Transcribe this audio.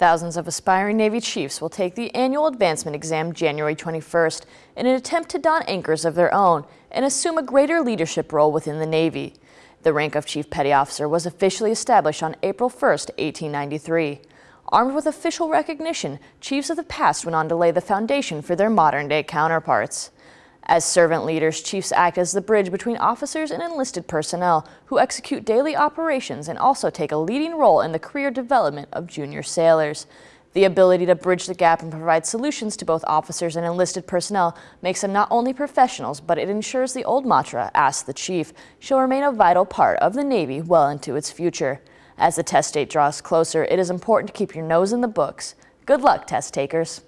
Thousands of aspiring Navy chiefs will take the annual advancement exam January 21st in an attempt to don anchors of their own and assume a greater leadership role within the Navy. The rank of Chief Petty Officer was officially established on April 1, 1893. Armed with official recognition, chiefs of the past went on to lay the foundation for their modern-day counterparts. As servant leaders, chiefs act as the bridge between officers and enlisted personnel who execute daily operations and also take a leading role in the career development of junior sailors. The ability to bridge the gap and provide solutions to both officers and enlisted personnel makes them not only professionals, but it ensures the old mantra, ask the chief, shall remain a vital part of the Navy well into its future. As the test date draws closer, it is important to keep your nose in the books. Good luck, test takers.